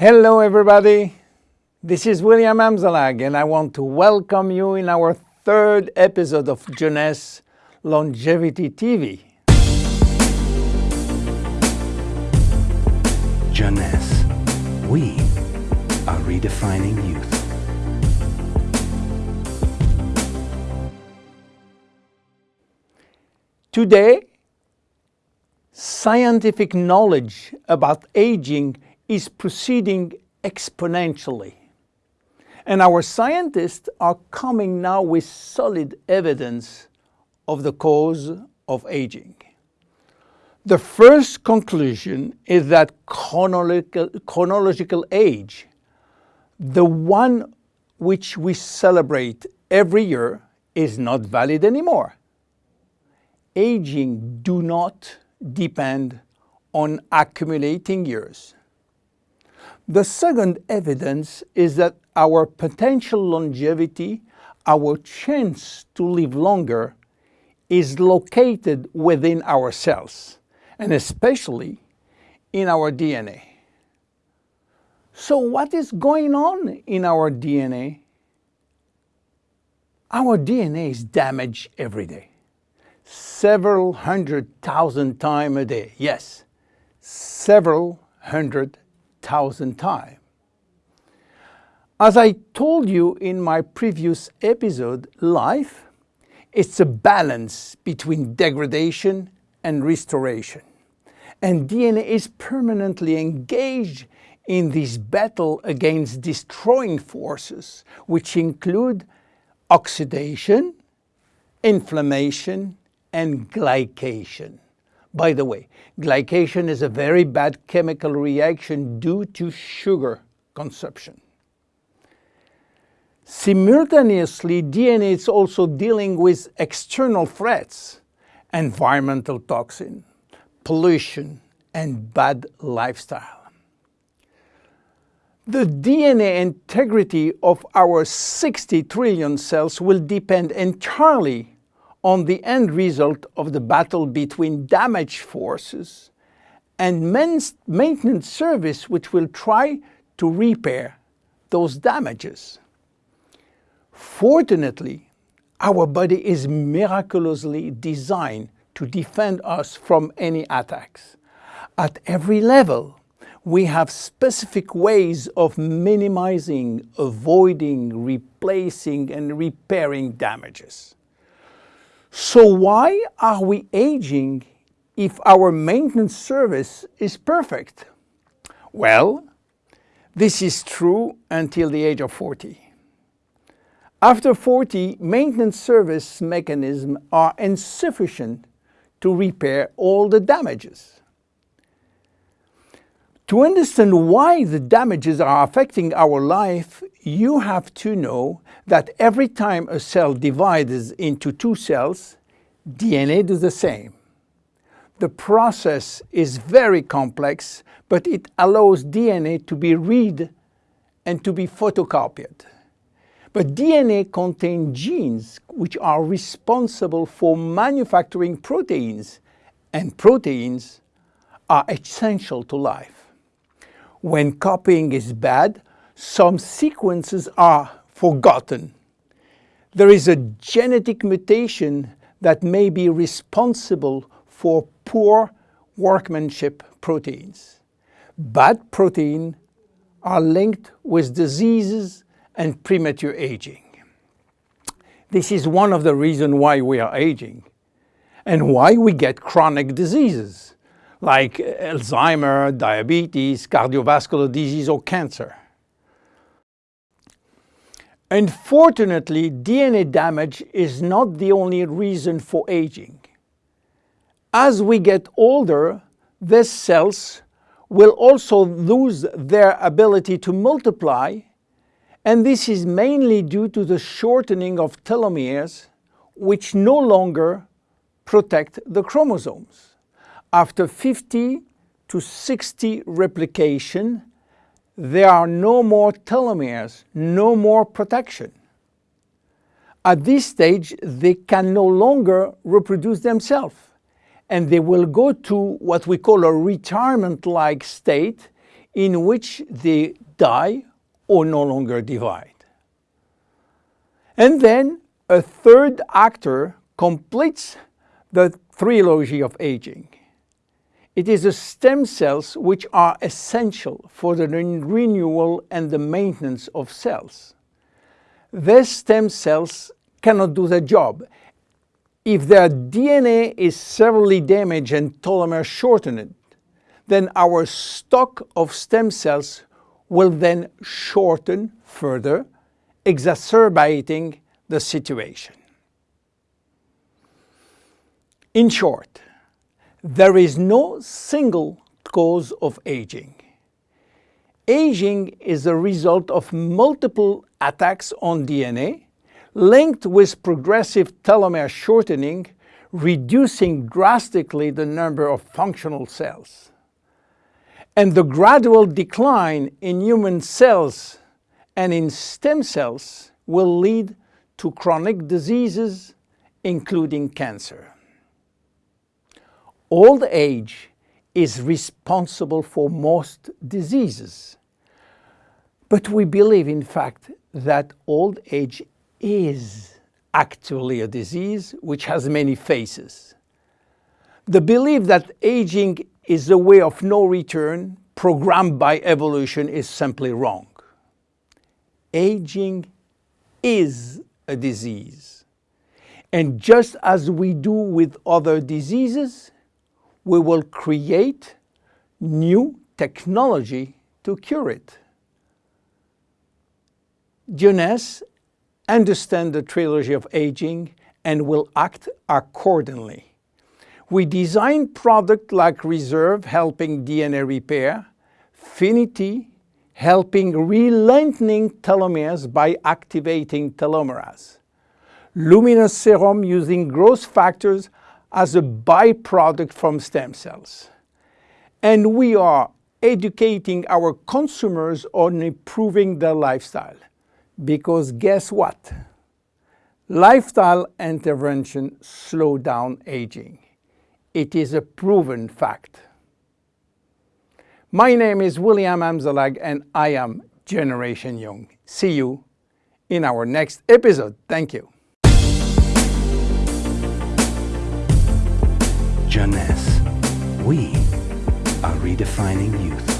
Hello everybody, this is William Amzalag and I want to welcome you in our third episode of Jeunesse Longevity TV. Jeunesse, we are redefining youth. Today, scientific knowledge about aging is proceeding exponentially. And our scientists are coming now with solid evidence of the cause of aging. The first conclusion is that chronological, chronological age, the one which we celebrate every year, is not valid anymore. Aging do not depend on accumulating years. The second evidence is that our potential longevity, our chance to live longer, is located within our cells, and especially in our DNA. So what is going on in our DNA? Our DNA is damaged every day. Several hundred thousand times a day. Yes, several hundred thousand times. As I told you in my previous episode, life, it's a balance between degradation and restoration. And DNA is permanently engaged in this battle against destroying forces, which include oxidation, inflammation, and glycation. By the way, glycation is a very bad chemical reaction due to sugar consumption. Simultaneously, DNA is also dealing with external threats, environmental toxin, pollution, and bad lifestyle. The DNA integrity of our 60 trillion cells will depend entirely on the end result of the battle between damage forces and maintenance service which will try to repair those damages. Fortunately, our body is miraculously designed to defend us from any attacks. At every level, we have specific ways of minimizing, avoiding, replacing and repairing damages. So why are we aging if our maintenance service is perfect? Well, this is true until the age of 40. After 40, maintenance service mechanisms are insufficient to repair all the damages. To understand why the damages are affecting our life, you have to know that every time a cell divides into two cells, DNA does the same. The process is very complex, but it allows DNA to be read and to be photocopied. But DNA contains genes which are responsible for manufacturing proteins, and proteins are essential to life. When copying is bad, some sequences are forgotten. There is a genetic mutation that may be responsible for poor workmanship proteins. Bad protein are linked with diseases and premature aging. This is one of the reasons why we are aging and why we get chronic diseases like Alzheimer, diabetes, cardiovascular disease or cancer. Unfortunately, DNA damage is not the only reason for aging. As we get older, these cells will also lose their ability to multiply, and this is mainly due to the shortening of telomeres, which no longer protect the chromosomes. After 50 to 60 replication, there are no more telomeres, no more protection. At this stage, they can no longer reproduce themselves, and they will go to what we call a retirement-like state in which they die or no longer divide. And then a third actor completes the trilogy of aging. It is the stem cells which are essential for the renewal and the maintenance of cells. These stem cells cannot do the job. If their DNA is severely damaged and telomere shortened, then our stock of stem cells will then shorten further, exacerbating the situation. In short, there is no single cause of aging. Aging is a result of multiple attacks on DNA linked with progressive telomere shortening, reducing drastically the number of functional cells. And the gradual decline in human cells and in stem cells will lead to chronic diseases, including cancer. Old age is responsible for most diseases. But we believe, in fact, that old age is actually a disease which has many faces. The belief that aging is a way of no return programmed by evolution is simply wrong. Aging is a disease. And just as we do with other diseases, we will create new technology to cure it. Jeunesse understand the trilogy of aging and will act accordingly. We design products like Reserve helping DNA repair, Finiti helping re-lengthening telomeres by activating telomerase, Luminesce Serum using growth factors as a byproduct from stem cells. And we are educating our consumers on improving their lifestyle. Because guess what? Lifestyle intervention slow down aging. It is a proven fact. My name is William Amzalag and I am Generation Young. See you in our next episode. Thank you. Jeunesse. We are redefining youth.